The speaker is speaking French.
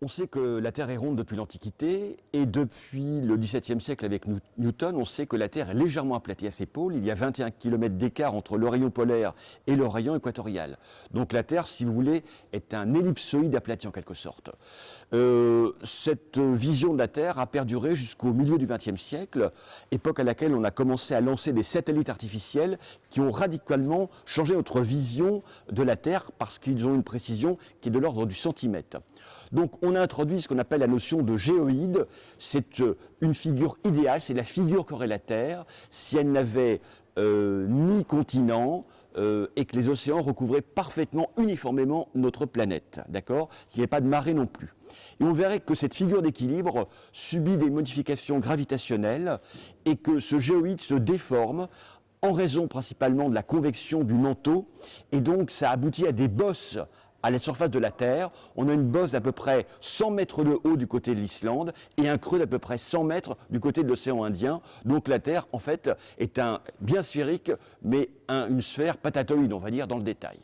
On sait que la Terre est ronde depuis l'Antiquité et depuis le XVIIe siècle avec Newton, on sait que la Terre est légèrement aplatie à ses pôles. Il y a 21 km d'écart entre le rayon polaire et le rayon équatorial. Donc la Terre, si vous voulez, est un ellipsoïde aplati en quelque sorte. Euh, cette vision de la Terre a perduré jusqu'au milieu du XXe siècle, époque à laquelle on a commencé à lancer des satellites artificiels qui ont radicalement changé notre vision de la Terre parce qu'ils ont une précision qui est de l'ordre du centimètre. A introduit ce qu'on appelle la notion de géoïde. C'est euh, une figure idéale, c'est la figure qu'aurait la Terre si elle n'avait euh, ni continent euh, et que les océans recouvraient parfaitement, uniformément notre planète. D'accord? Qu'il n'y ait pas de marée non plus. Et on verrait que cette figure d'équilibre subit des modifications gravitationnelles et que ce géoïde se déforme en raison principalement de la convection du manteau, et donc ça aboutit à des bosses à la surface de la Terre, on a une bosse d'à peu près 100 mètres de haut du côté de l'Islande et un creux d'à peu près 100 mètres du côté de l'océan Indien. Donc la Terre, en fait, est un bien sphérique, mais une sphère patatoïde, on va dire, dans le détail.